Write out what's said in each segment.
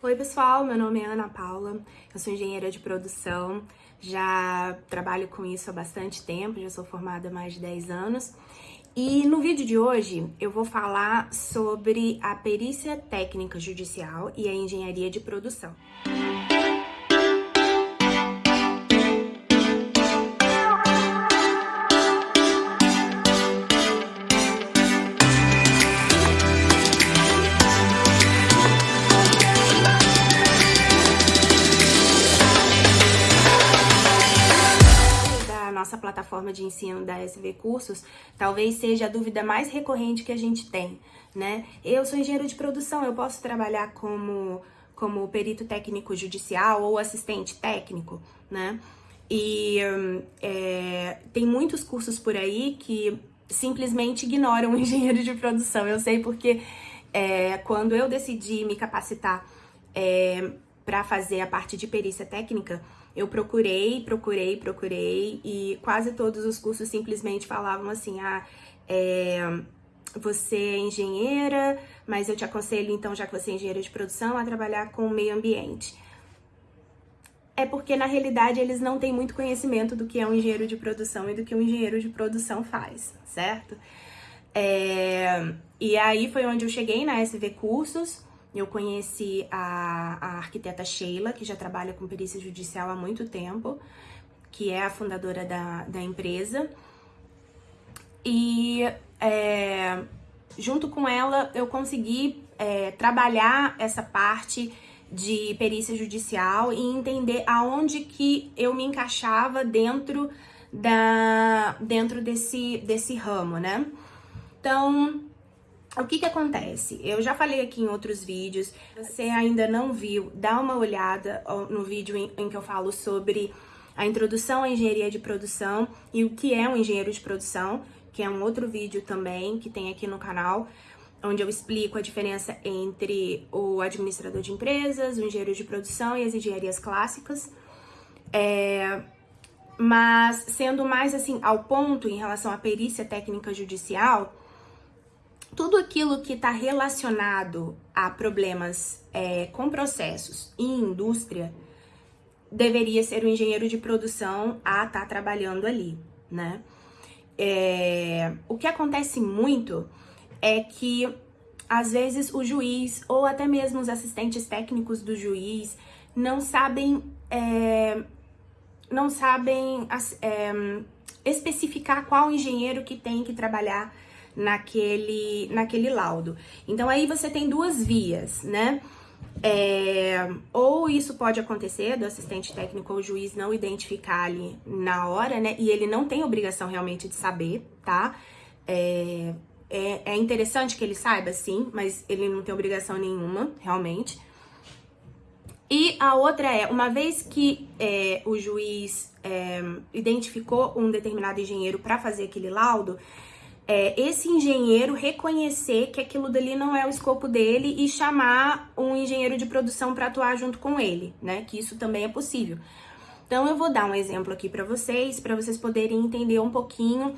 Oi pessoal, meu nome é Ana Paula, eu sou engenheira de produção, já trabalho com isso há bastante tempo, já sou formada há mais de 10 anos. E no vídeo de hoje eu vou falar sobre a perícia técnica judicial e a engenharia de produção. Nossa plataforma de ensino da SV Cursos, talvez seja a dúvida mais recorrente que a gente tem, né? Eu sou engenheiro de produção, eu posso trabalhar como, como perito técnico judicial ou assistente técnico, né? E é, tem muitos cursos por aí que simplesmente ignoram o engenheiro de produção. Eu sei porque é, quando eu decidi me capacitar é, para fazer a parte de perícia técnica, eu procurei, procurei, procurei e quase todos os cursos simplesmente falavam assim, ah, é, você é engenheira, mas eu te aconselho então, já que você é engenheira de produção, a trabalhar com o meio ambiente. É porque na realidade eles não têm muito conhecimento do que é um engenheiro de produção e do que um engenheiro de produção faz, certo? É, e aí foi onde eu cheguei na SV Cursos, eu conheci a, a arquiteta Sheila, que já trabalha com perícia judicial há muito tempo, que é a fundadora da, da empresa. E é, junto com ela eu consegui é, trabalhar essa parte de perícia judicial e entender aonde que eu me encaixava dentro da dentro desse desse ramo, né? Então, o que que acontece? Eu já falei aqui em outros vídeos, você ainda não viu, dá uma olhada no vídeo em, em que eu falo sobre a introdução à engenharia de produção e o que é um engenheiro de produção, que é um outro vídeo também que tem aqui no canal, onde eu explico a diferença entre o administrador de empresas, o engenheiro de produção e as engenharias clássicas. É, mas sendo mais assim ao ponto em relação à perícia técnica judicial, tudo aquilo que está relacionado a problemas é, com processos e indústria deveria ser o engenheiro de produção a estar tá trabalhando ali, né? É, o que acontece muito é que às vezes o juiz ou até mesmo os assistentes técnicos do juiz não sabem é, não sabem é, especificar qual engenheiro que tem que trabalhar naquele, naquele laudo. Então aí você tem duas vias, né? É, ou isso pode acontecer do assistente técnico ou juiz não identificar ali na hora, né? E ele não tem obrigação realmente de saber, tá? É, é, é interessante que ele saiba, sim, mas ele não tem obrigação nenhuma, realmente. E a outra é, uma vez que é, o juiz é, identificou um determinado engenheiro para fazer aquele laudo, é, esse engenheiro reconhecer que aquilo dali não é o escopo dele e chamar um engenheiro de produção para atuar junto com ele, né? Que isso também é possível. Então eu vou dar um exemplo aqui para vocês, para vocês poderem entender um pouquinho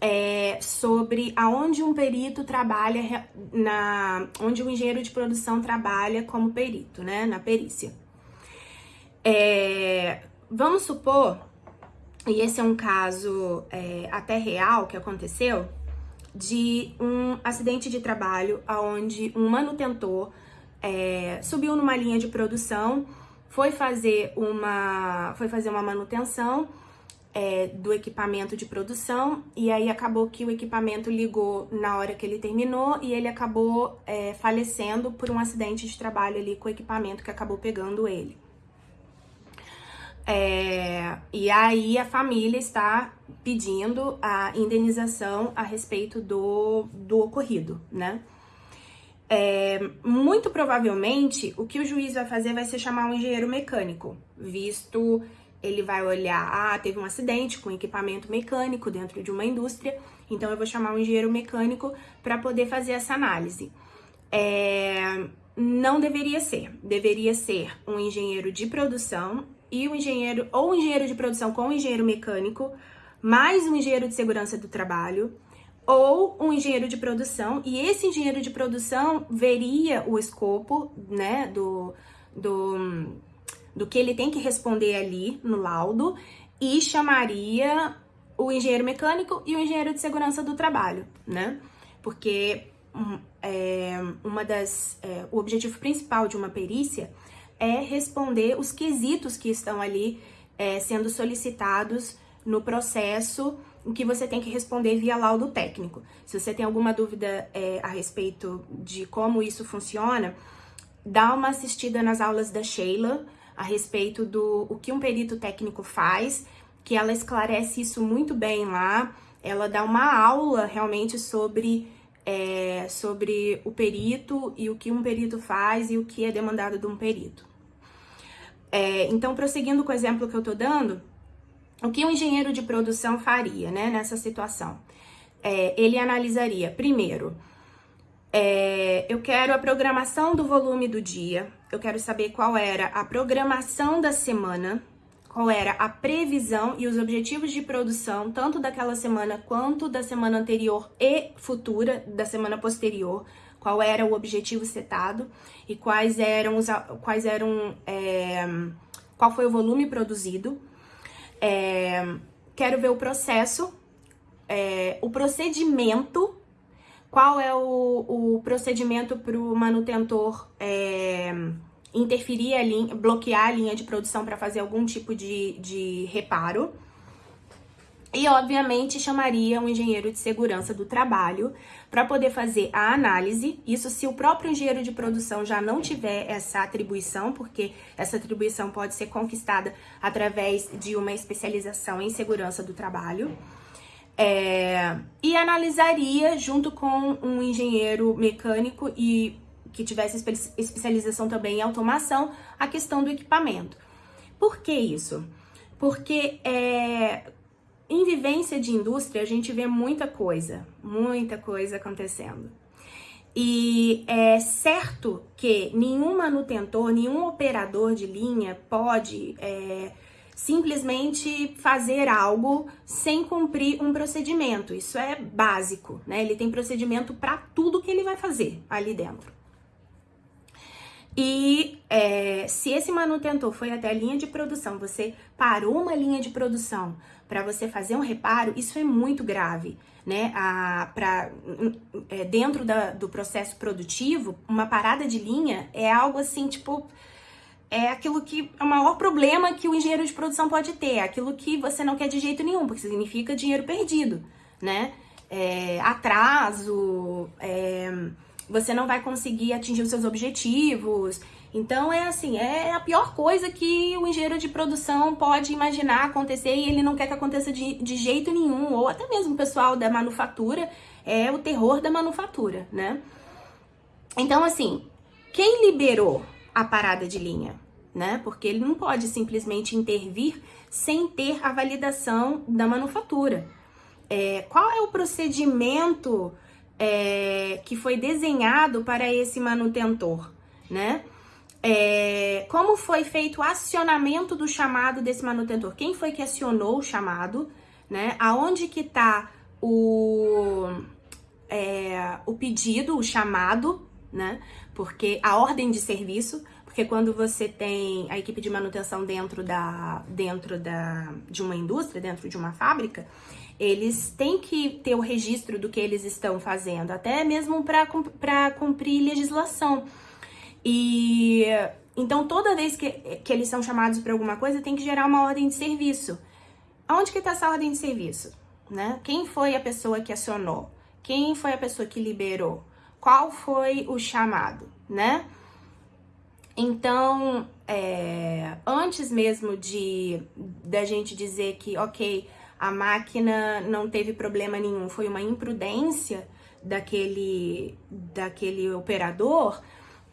é, sobre aonde um perito trabalha, na, onde o um engenheiro de produção trabalha como perito, né? Na perícia. É, vamos supor, e esse é um caso é, até real que aconteceu, de um acidente de trabalho onde um manutentor é, subiu numa linha de produção, foi fazer uma, foi fazer uma manutenção é, do equipamento de produção e aí acabou que o equipamento ligou na hora que ele terminou e ele acabou é, falecendo por um acidente de trabalho ali com o equipamento que acabou pegando ele. É, e aí a família está pedindo a indenização a respeito do, do ocorrido, né? É, muito provavelmente, o que o juiz vai fazer vai ser chamar um engenheiro mecânico, visto ele vai olhar, ah, teve um acidente com equipamento mecânico dentro de uma indústria, então eu vou chamar um engenheiro mecânico para poder fazer essa análise. É, não deveria ser, deveria ser um engenheiro de produção e o engenheiro, ou um engenheiro de produção com um engenheiro mecânico, mais um engenheiro de segurança do trabalho, ou um engenheiro de produção, e esse engenheiro de produção veria o escopo, né, do, do, do que ele tem que responder ali no laudo e chamaria o engenheiro mecânico e o engenheiro de segurança do trabalho, né? Porque hum, é, uma das, é, o objetivo principal de uma perícia é responder os quesitos que estão ali é, sendo solicitados no processo em que você tem que responder via laudo técnico. Se você tem alguma dúvida é, a respeito de como isso funciona, dá uma assistida nas aulas da Sheila a respeito do o que um perito técnico faz, que ela esclarece isso muito bem lá. Ela dá uma aula realmente sobre, é, sobre o perito e o que um perito faz e o que é demandado de um perito. É, então, prosseguindo com o exemplo que eu tô dando, o que um engenheiro de produção faria né, nessa situação? É, ele analisaria, primeiro, é, eu quero a programação do volume do dia, eu quero saber qual era a programação da semana, qual era a previsão e os objetivos de produção, tanto daquela semana quanto da semana anterior e futura, da semana posterior, qual era o objetivo setado e quais eram os quais eram é, qual foi o volume produzido. É, quero ver o processo, é, o procedimento, qual é o, o procedimento para o manutentor é, interferir a linha, bloquear a linha de produção para fazer algum tipo de, de reparo. E, obviamente, chamaria um engenheiro de segurança do trabalho para poder fazer a análise. Isso se o próprio engenheiro de produção já não tiver essa atribuição, porque essa atribuição pode ser conquistada através de uma especialização em segurança do trabalho. É, e analisaria junto com um engenheiro mecânico e que tivesse especialização também em automação a questão do equipamento. Por que isso? Porque é, em vivência de indústria, a gente vê muita coisa, muita coisa acontecendo. E é certo que nenhum manutentor, nenhum operador de linha pode é, simplesmente fazer algo sem cumprir um procedimento. Isso é básico, né? Ele tem procedimento para tudo que ele vai fazer ali dentro. E é, se esse manutentor foi até a linha de produção, você parou uma linha de produção para você fazer um reparo, isso é muito grave, né? A, pra, é, dentro da, do processo produtivo, uma parada de linha é algo assim, tipo, é aquilo que é o maior problema que o engenheiro de produção pode ter, é aquilo que você não quer de jeito nenhum, porque significa dinheiro perdido, né? É, atraso, é, você não vai conseguir atingir os seus objetivos, então é assim, é a pior coisa que o engenheiro de produção pode imaginar acontecer e ele não quer que aconteça de, de jeito nenhum, ou até mesmo o pessoal da manufatura, é o terror da manufatura, né? Então, assim, quem liberou a parada de linha? Né? Porque ele não pode simplesmente intervir sem ter a validação da manufatura. É, qual é o procedimento é, que foi desenhado para esse manutentor, né? É, como foi feito o acionamento do chamado desse manutentor? Quem foi que acionou o chamado? Né? Aonde que está o, é, o pedido, o chamado, né? Porque a ordem de serviço, porque quando você tem a equipe de manutenção dentro da dentro da de uma indústria, dentro de uma fábrica, eles têm que ter o registro do que eles estão fazendo, até mesmo para cumprir legislação. E então toda vez que, que eles são chamados para alguma coisa, tem que gerar uma ordem de serviço. Aonde que está essa ordem de serviço? Né? Quem foi a pessoa que acionou? Quem foi a pessoa que liberou? Qual foi o chamado, né? Então, é, antes mesmo de da gente dizer que, ok, a máquina não teve problema nenhum, foi uma imprudência daquele, daquele operador,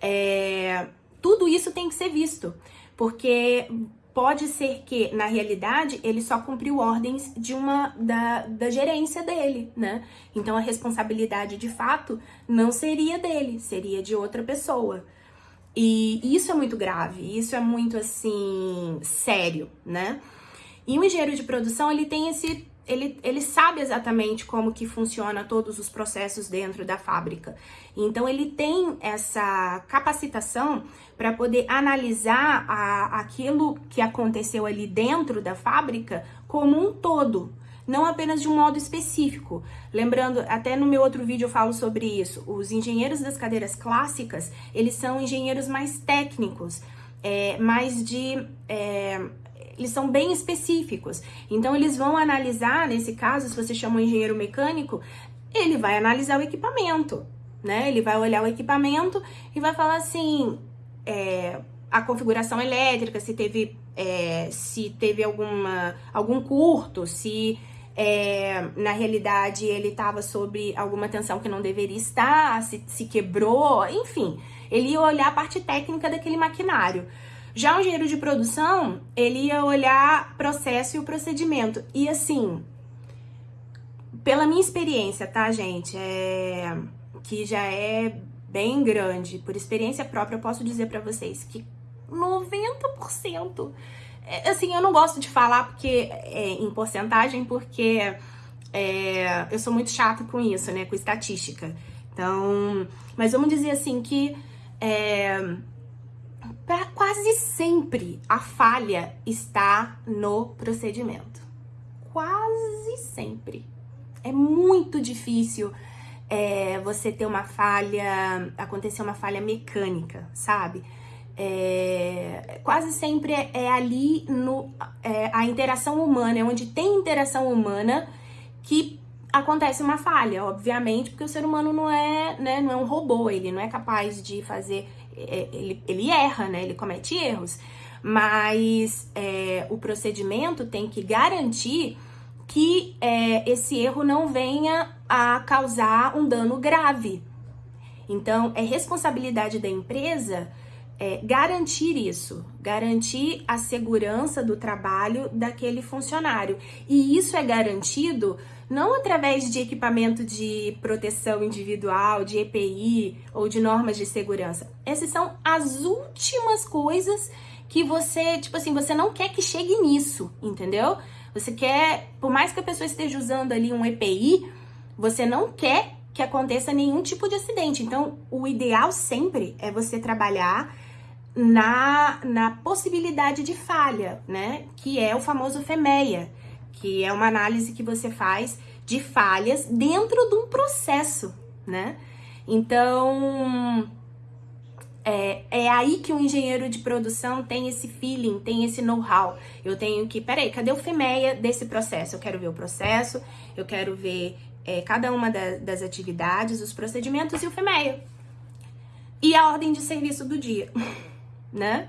é, tudo isso tem que ser visto, porque pode ser que, na realidade, ele só cumpriu ordens de uma da, da gerência dele, né? Então a responsabilidade de fato não seria dele, seria de outra pessoa. E isso é muito grave, isso é muito assim sério, né? E o engenheiro de produção ele tem esse ele, ele sabe exatamente como que funciona todos os processos dentro da fábrica. Então ele tem essa capacitação para poder analisar a, aquilo que aconteceu ali dentro da fábrica como um todo, não apenas de um modo específico. Lembrando, até no meu outro vídeo eu falo sobre isso. Os engenheiros das cadeiras clássicas, eles são engenheiros mais técnicos, é, mais de é, eles são bem específicos. Então, eles vão analisar, nesse caso, se você chama um engenheiro mecânico, ele vai analisar o equipamento, né? Ele vai olhar o equipamento e vai falar assim, é, a configuração elétrica, se teve, é, se teve alguma, algum curto, se é, na realidade ele estava sob alguma tensão que não deveria estar, se, se quebrou, enfim. Ele ia olhar a parte técnica daquele maquinário. Já o engenheiro de produção, ele ia olhar processo e o procedimento. E assim, pela minha experiência, tá, gente? É, que já é bem grande, por experiência própria, eu posso dizer para vocês que 90%. É, assim, eu não gosto de falar porque é, em porcentagem, porque é, eu sou muito chata com isso, né? Com estatística. Então, mas vamos dizer assim que para quase sempre a falha está no procedimento. Quase sempre. É muito difícil é, você ter uma falha, acontecer uma falha mecânica, sabe? É, quase sempre é, é ali no, é, a interação humana, é onde tem interação humana que acontece uma falha, obviamente, porque o ser humano não é, né, não é um robô, ele não é capaz de fazer ele, ele erra, né? Ele comete erros. Mas é, o procedimento tem que garantir que é, esse erro não venha a causar um dano grave. Então, é responsabilidade da empresa é, garantir isso, garantir a segurança do trabalho daquele funcionário. E isso é garantido não através de equipamento de proteção individual, de EPI ou de normas de segurança. Essas são as últimas coisas que você, tipo assim, você não quer que chegue nisso, entendeu? Você quer, por mais que a pessoa esteja usando ali um EPI, você não quer que aconteça nenhum tipo de acidente. Então, o ideal sempre é você trabalhar na, na possibilidade de falha, né? Que é o famoso FEMEA que é uma análise que você faz de falhas dentro de um processo, né? Então, é, é aí que o engenheiro de produção tem esse feeling, tem esse know-how. Eu tenho que, peraí, cadê o FEMEA desse processo? Eu quero ver o processo, eu quero ver é, cada uma da, das atividades, os procedimentos e o FEMEA. E a ordem de serviço do dia, né?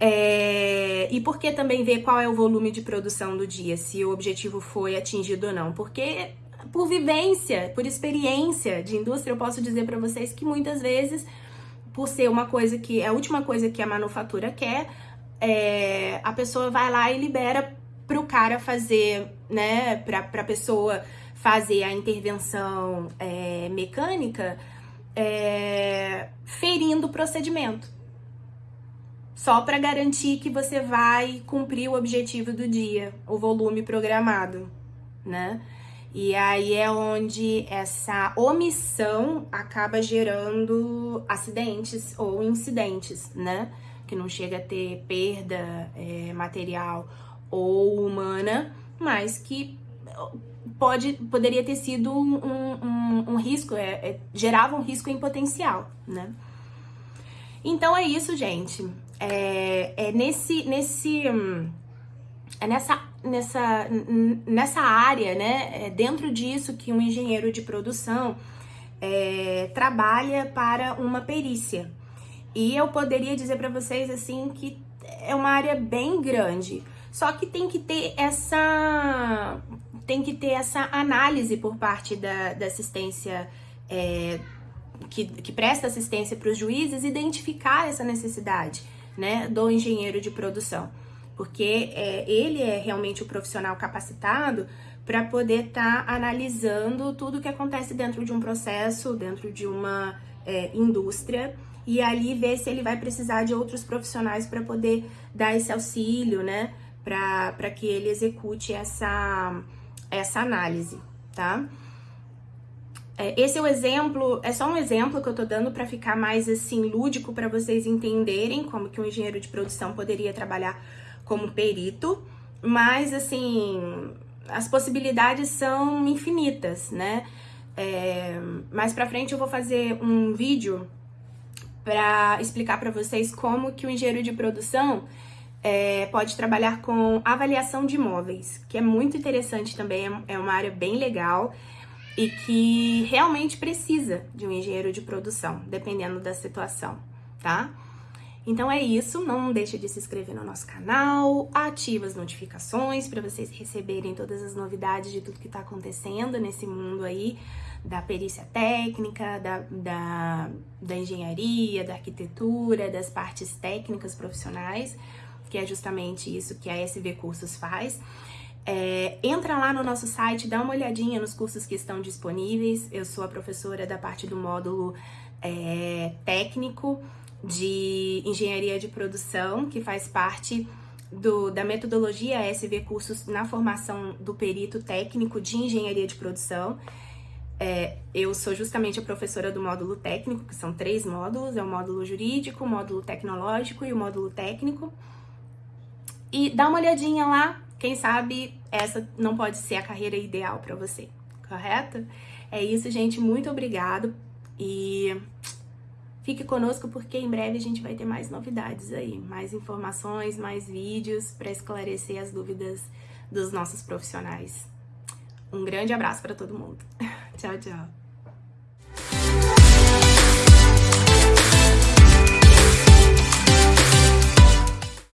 É, e por que também ver qual é o volume de produção do dia, se o objetivo foi atingido ou não? Porque por vivência, por experiência de indústria, eu posso dizer para vocês que muitas vezes, por ser uma coisa que é a última coisa que a manufatura quer, é, a pessoa vai lá e libera para o cara fazer, né, para a pessoa fazer a intervenção é, mecânica, é, ferindo o procedimento só para garantir que você vai cumprir o objetivo do dia, o volume programado, né? E aí é onde essa omissão acaba gerando acidentes ou incidentes, né? Que não chega a ter perda é, material ou humana, mas que pode, poderia ter sido um, um, um risco, é, é, gerava um risco em potencial, né? Então é isso, gente é, é nesse, nesse, é nessa, nessa, nessa área, né? É dentro disso que um engenheiro de produção é, trabalha para uma perícia. E eu poderia dizer para vocês assim que é uma área bem grande. Só que tem que ter essa tem que ter essa análise por parte da, da assistência é, que, que presta assistência para os juízes identificar essa necessidade né, do engenheiro de produção, porque é, ele é realmente o profissional capacitado para poder estar tá analisando tudo que acontece dentro de um processo, dentro de uma é, indústria, e ali ver se ele vai precisar de outros profissionais para poder dar esse auxílio, né, para que ele execute essa, essa análise, tá? É, esse é o exemplo, é só um exemplo que eu tô dando para ficar mais assim lúdico para vocês entenderem como que um engenheiro de produção poderia trabalhar como perito, mas assim, as possibilidades são infinitas, né? É, mais pra frente eu vou fazer um vídeo para explicar para vocês como que o engenheiro de produção é, pode trabalhar com avaliação de imóveis, que é muito interessante também, é, é uma área bem legal e que realmente precisa de um engenheiro de produção, dependendo da situação, tá? Então é isso, não deixe de se inscrever no nosso canal, ativa as notificações para vocês receberem todas as novidades de tudo que está acontecendo nesse mundo aí da perícia técnica, da, da, da engenharia, da arquitetura, das partes técnicas profissionais, que é justamente isso que a SV Cursos faz. É, entra lá no nosso site, dá uma olhadinha nos cursos que estão disponíveis. Eu sou a professora da parte do módulo é, técnico de engenharia de produção, que faz parte do, da metodologia SV Cursos na formação do perito técnico de engenharia de produção. É, eu sou justamente a professora do módulo técnico, que são três módulos: é o módulo jurídico, o módulo tecnológico e o módulo técnico. E dá uma olhadinha lá, quem sabe essa não pode ser a carreira ideal para você, correto? É isso, gente. Muito obrigado e fique conosco porque em breve a gente vai ter mais novidades aí, mais informações, mais vídeos para esclarecer as dúvidas dos nossos profissionais. Um grande abraço para todo mundo. tchau, tchau.